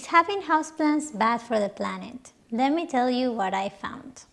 Is having houseplants bad for the planet? Let me tell you what I found.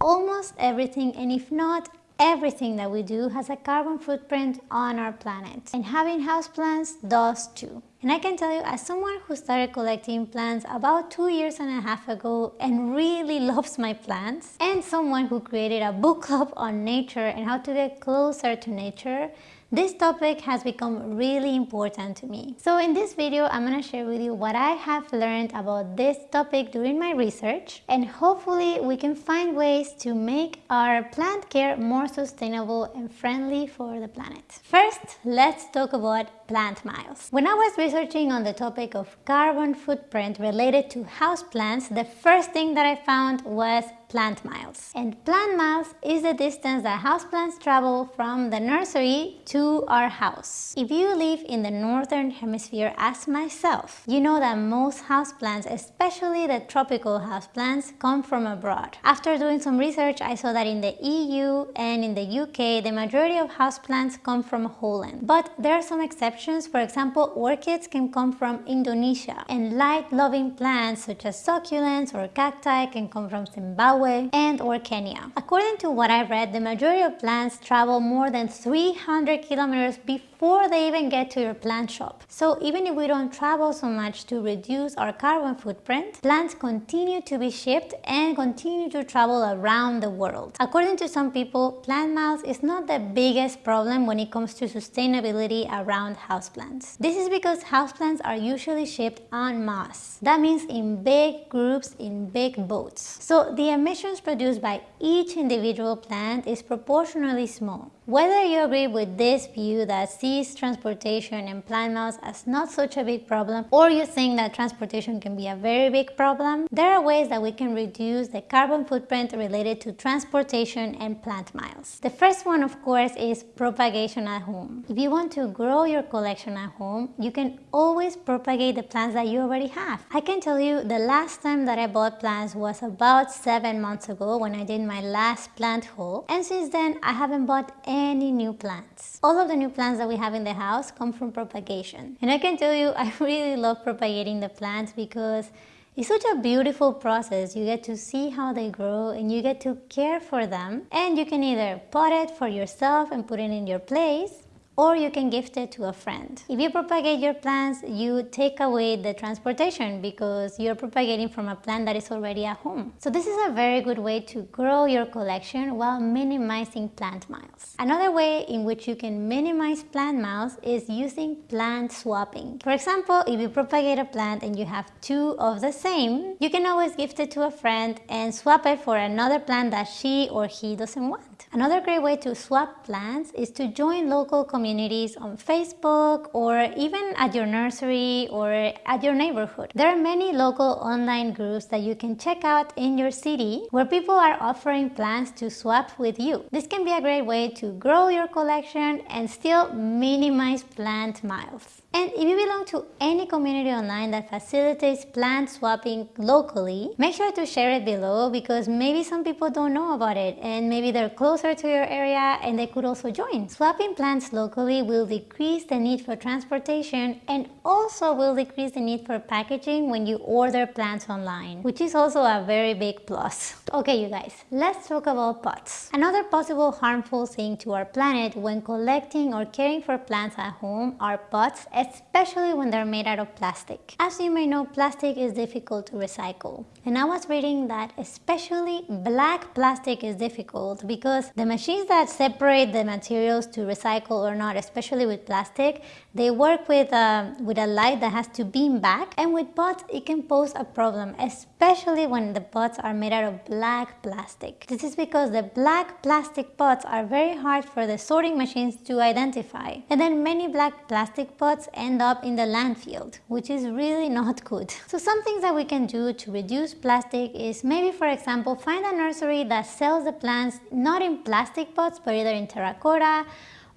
Almost everything, and if not everything that we do has a carbon footprint on our planet. And having houseplants does too. And I can tell you as someone who started collecting plants about two years and a half ago and really loves my plants and someone who created a book club on nature and how to get closer to nature, this topic has become really important to me. So in this video, I'm to share with you what I have learned about this topic during my research and hopefully we can find ways to make our plant care more sustainable and friendly for the planet. First, let's talk about plant miles. When I was researching on the topic of carbon footprint related to houseplants, the first thing that I found was plant miles. And plant miles is the distance that houseplants travel from the nursery to our house. If you live in the northern hemisphere as myself, you know that most houseplants, especially the tropical houseplants, come from abroad. After doing some research, I saw that in the EU and in the UK, the majority of houseplants come from Holland. But there are some exceptions. For example, orchids can come from Indonesia and light-loving plants such as succulents or cacti can come from Zimbabwe And or Kenya. According to what I read, the majority of plants travel more than 300 kilometers before they even get to your plant shop. So even if we don't travel so much to reduce our carbon footprint, plants continue to be shipped and continue to travel around the world. According to some people, plant miles is not the biggest problem when it comes to sustainability around houseplants. This is because houseplants are usually shipped en masse. That means in big groups in big boats. So the emissions produced by each individual plant is proportionally small. Whether you agree with this view that sees transportation and plant miles as not such a big problem or you think that transportation can be a very big problem, there are ways that we can reduce the carbon footprint related to transportation and plant miles. The first one of course is propagation at home. If you want to grow your collection at home, you can always propagate the plants that you already have. I can tell you the last time that I bought plants was about 7 months ago when I did my last plant haul and since then I haven't bought any any new plants. All of the new plants that we have in the house come from propagation. And I can tell you, I really love propagating the plants because it's such a beautiful process. You get to see how they grow and you get to care for them. And you can either pot it for yourself and put it in your place or you can gift it to a friend. If you propagate your plants, you take away the transportation because you're propagating from a plant that is already at home. So this is a very good way to grow your collection while minimizing plant miles. Another way in which you can minimize plant miles is using plant swapping. For example, if you propagate a plant and you have two of the same, you can always gift it to a friend and swap it for another plant that she or he doesn't want. Another great way to swap plants is to join local communities on Facebook or even at your nursery or at your neighborhood. There are many local online groups that you can check out in your city where people are offering plants to swap with you. This can be a great way to grow your collection and still minimize plant miles. And if you belong to any community online that facilitates plant swapping locally, make sure to share it below because maybe some people don't know about it and maybe they're closer to your area and they could also join. Swapping plants locally will decrease the need for transportation and also will decrease the need for packaging when you order plants online, which is also a very big plus. Okay, you guys, let's talk about pots. Another possible harmful thing to our planet when collecting or caring for plants at home are pots especially when they're made out of plastic. As you may know, plastic is difficult to recycle. And I was reading that especially black plastic is difficult because the machines that separate the materials to recycle or not, especially with plastic, they work with, uh, with a light that has to beam back. And with pots, it can pose a problem, especially when the pots are made out of black plastic. This is because the black plastic pots are very hard for the sorting machines to identify. And then many black plastic pots end up in the landfill, which is really not good. So some things that we can do to reduce plastic is maybe for example find a nursery that sells the plants not in plastic pots but either in terracotta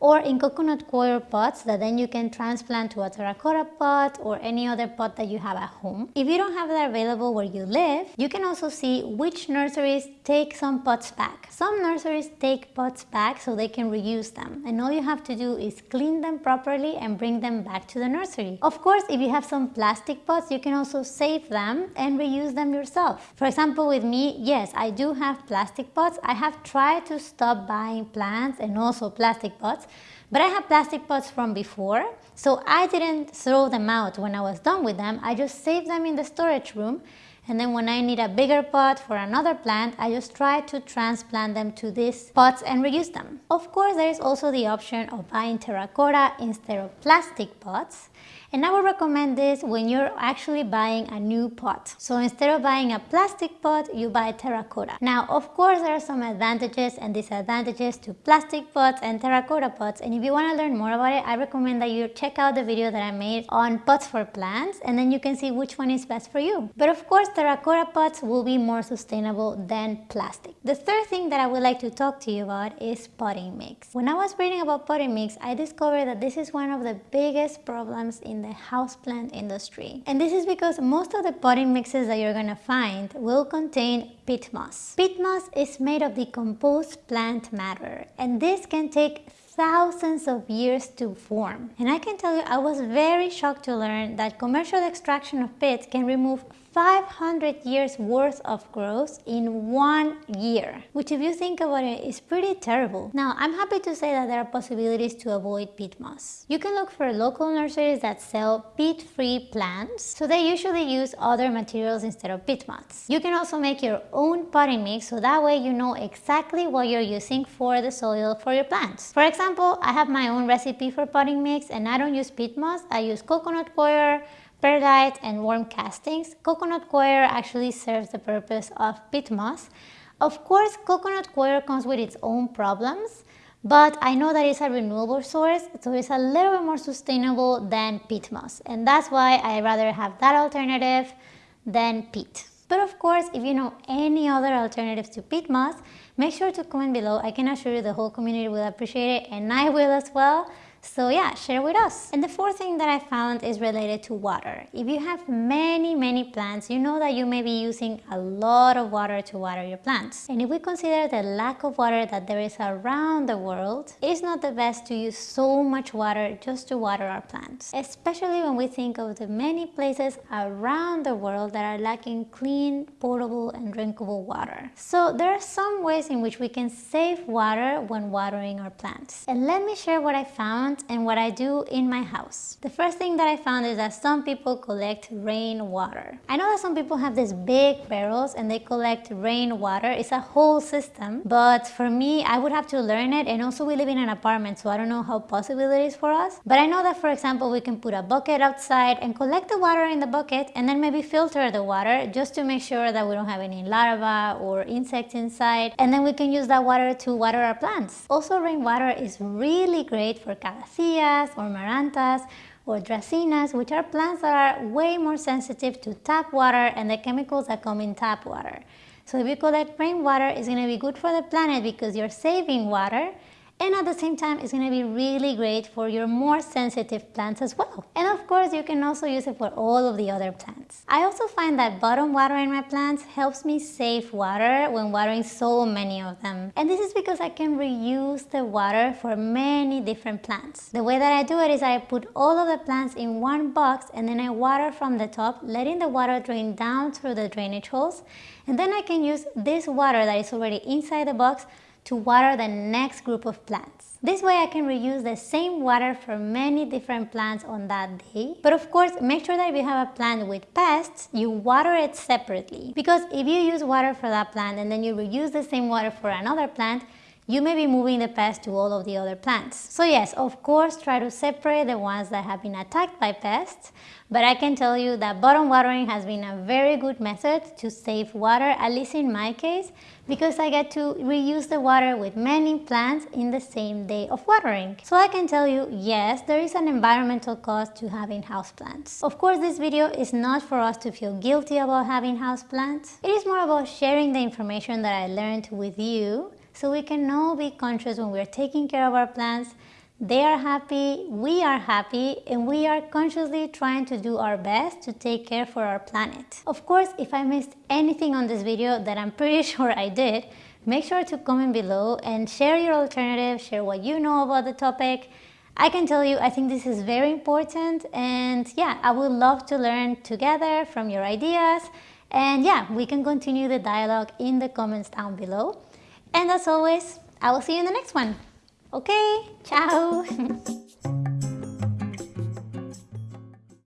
or in coconut coir pots that then you can transplant to a terracotta pot or any other pot that you have at home. If you don't have that available where you live, you can also see which nurseries take some pots back. Some nurseries take pots back so they can reuse them and all you have to do is clean them properly and bring them back to the nursery. Of course, if you have some plastic pots, you can also save them and reuse them yourself. For example, with me, yes, I do have plastic pots. I have tried to stop buying plants and also plastic pots but I have plastic pots from before, so I didn't throw them out when I was done with them. I just saved them in the storage room and then when I need a bigger pot for another plant, I just try to transplant them to these pots and reuse them. Of course, there is also the option of buying terracotta instead of plastic pots. And I would recommend this when you're actually buying a new pot. So instead of buying a plastic pot, you buy terracotta. Now, of course, there are some advantages and disadvantages to plastic pots and terracotta pots. And if you want to learn more about it, I recommend that you check out the video that I made on pots for plants and then you can see which one is best for you. But of course, terracotta pots will be more sustainable than plastic. The third thing that I would like to talk to you about is potting mix. When I was reading about potting mix, I discovered that this is one of the biggest problems in the houseplant industry. And this is because most of the potting mixes that you're gonna find will contain peat moss. Peat moss is made of decomposed plant matter and this can take thousands of years to form. And I can tell you I was very shocked to learn that commercial extraction of peat can remove 500 years worth of growth in one year, which if you think about it is pretty terrible. Now, I'm happy to say that there are possibilities to avoid peat moss. You can look for local nurseries that sell peat-free plants, so they usually use other materials instead of peat moss. You can also make your own potting mix, so that way you know exactly what you're using for the soil for your plants. For example, I have my own recipe for potting mix and I don't use peat moss, I use coconut coir, perlite and worm castings, coconut coir actually serves the purpose of peat moss. Of course, coconut coir comes with its own problems, but I know that it's a renewable source, so it's a little bit more sustainable than peat moss. And that's why I rather have that alternative than peat. But of course, if you know any other alternatives to peat moss, make sure to comment below. I can assure you the whole community will appreciate it and I will as well. So yeah, share with us. And the fourth thing that I found is related to water. If you have many, many plants, you know that you may be using a lot of water to water your plants. And if we consider the lack of water that there is around the world, it's not the best to use so much water just to water our plants. Especially when we think of the many places around the world that are lacking clean, potable, and drinkable water. So there are some ways in which we can save water when watering our plants. And let me share what I found and what I do in my house. The first thing that I found is that some people collect rainwater. I know that some people have these big barrels and they collect rainwater. It's a whole system, but for me, I would have to learn it and also we live in an apartment, so I don't know how possible it is for us. But I know that, for example, we can put a bucket outside and collect the water in the bucket and then maybe filter the water just to make sure that we don't have any larvae or insects inside. And then we can use that water to water our plants. Also, rainwater is really great for calatheas or marantas or dracaenas, which are plants that are way more sensitive to tap water and the chemicals that come in tap water. So if you collect rainwater, it's going to be good for the planet because you're saving water and at the same time it's going to be really great for your more sensitive plants as well. And of course you can also use it for all of the other plants. I also find that bottom watering my plants helps me save water when watering so many of them. And this is because I can reuse the water for many different plants. The way that I do it is I put all of the plants in one box and then I water from the top, letting the water drain down through the drainage holes. And then I can use this water that is already inside the box to water the next group of plants. This way I can reuse the same water for many different plants on that day. But of course, make sure that if you have a plant with pests, you water it separately. Because if you use water for that plant and then you reuse the same water for another plant, you may be moving the pest to all of the other plants. So yes, of course, try to separate the ones that have been attacked by pests, but I can tell you that bottom watering has been a very good method to save water, at least in my case, because I get to reuse the water with many plants in the same day of watering. So I can tell you, yes, there is an environmental cost to having houseplants. Of course, this video is not for us to feel guilty about having houseplants. It is more about sharing the information that I learned with you so we can all be conscious when we're taking care of our plants they are happy, we are happy, and we are consciously trying to do our best to take care for our planet. Of course, if I missed anything on this video that I'm pretty sure I did, make sure to comment below and share your alternative, share what you know about the topic. I can tell you, I think this is very important and yeah, I would love to learn together from your ideas and yeah, we can continue the dialogue in the comments down below. And as always, I will see you in the next one. Okay, ciao!